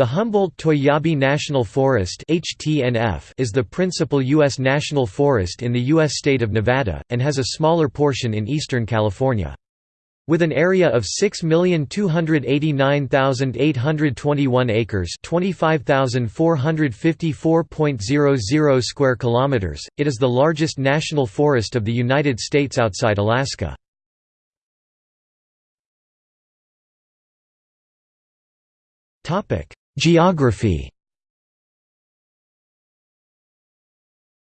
The Humboldt-Toiyabe National Forest is the principal U.S. national forest in the U.S. state of Nevada, and has a smaller portion in eastern California. With an area of 6,289,821 acres, 25,454.00 square kilometers, it is the largest national forest of the United States outside Alaska. Topic: Geography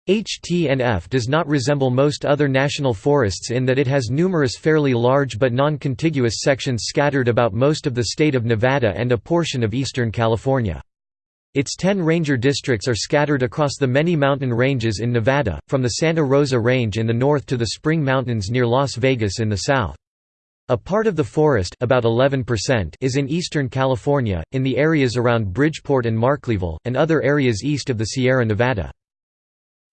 HTNF does not resemble most other national forests in that it has numerous fairly large but non-contiguous sections scattered about most of the state of Nevada and a portion of eastern California. Its ten ranger districts are scattered across the many mountain ranges in Nevada, from the Santa Rosa Range in the north to the Spring Mountains near Las Vegas in the south. A part of the forest about 11% is in eastern California, in the areas around Bridgeport and Markleeville, and other areas east of the Sierra Nevada.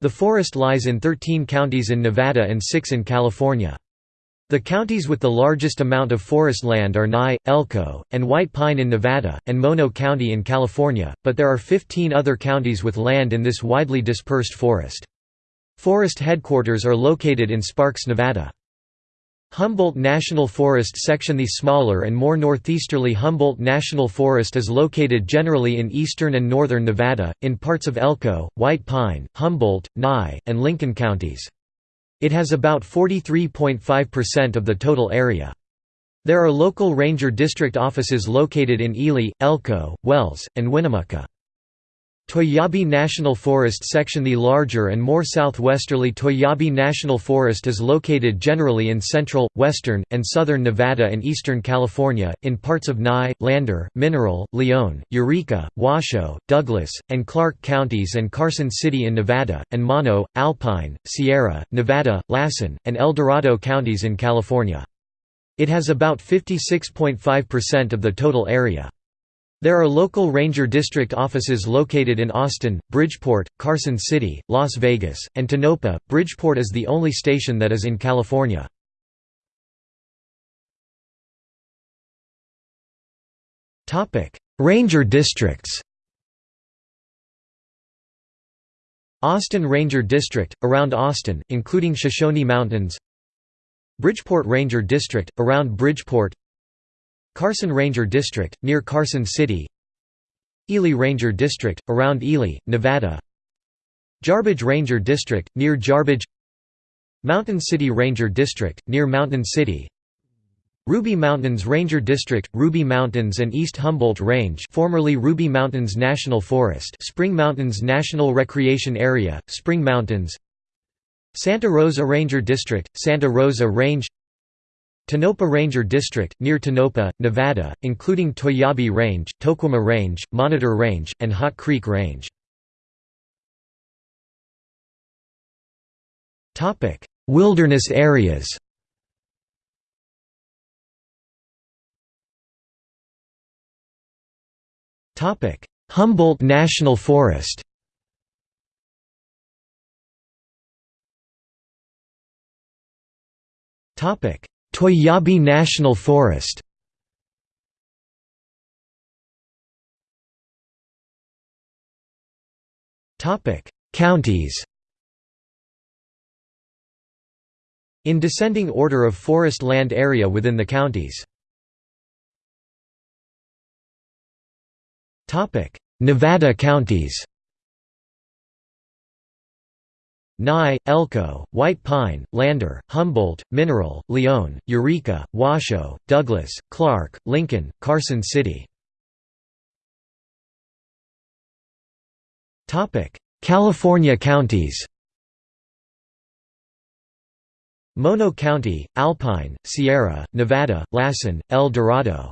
The forest lies in 13 counties in Nevada and 6 in California. The counties with the largest amount of forest land are Nye, Elko, and White Pine in Nevada, and Mono County in California, but there are 15 other counties with land in this widely dispersed forest. Forest headquarters are located in Sparks, Nevada. Humboldt National Forest section The smaller and more northeasterly Humboldt National Forest is located generally in eastern and northern Nevada, in parts of Elko, White Pine, Humboldt, Nye, and Lincoln counties. It has about 43.5% of the total area. There are local ranger district offices located in Ely, Elko, Wells, and Winnemucca. Toiyabe National Forest section The larger and more southwesterly Toiyabe National Forest is located generally in central, western, and southern Nevada and eastern California, in parts of Nye, Lander, Mineral, Lyon, Eureka, Washoe, Douglas, and Clark counties and Carson City in Nevada, and Mono, Alpine, Sierra, Nevada, Lassen, and El Dorado counties in California. It has about 56.5% of the total area. There are local ranger district offices located in Austin, Bridgeport, Carson City, Las Vegas, and Tonopah. Bridgeport is the only station that is in California. Topic: Ranger districts. Austin Ranger District, around Austin, including Shoshone Mountains Bridgeport Ranger District, around Bridgeport Carson Ranger District, near Carson City. Ely Ranger District, around Ely, Nevada. Jarbidge Ranger District, near Jarbidge Mountain City Ranger District, near Mountain City. Ruby Mountains Ranger District, Ruby Mountains and East Humboldt Range formerly Ruby Mountains National Forest Spring Mountains National Recreation Area, Spring Mountains. Santa Rosa Ranger District, Santa Rosa Range Tonopah Ranger District, near Tonopah, Nevada, including Toiyabe Range, Toquima Range, Monitor Range, and Hot Creek Range. Wilderness areas Humboldt National Forest Topic: Toiyabe National Forest. Counties. In descending order of forest land area within the counties. Nevada counties Nye, Elko, White Pine, Lander, Humboldt, Mineral, Lyon, Eureka, Washoe, Douglas, Clark, Lincoln, Carson City. California counties Mono County, Alpine, Sierra, Nevada, Lassen, El Dorado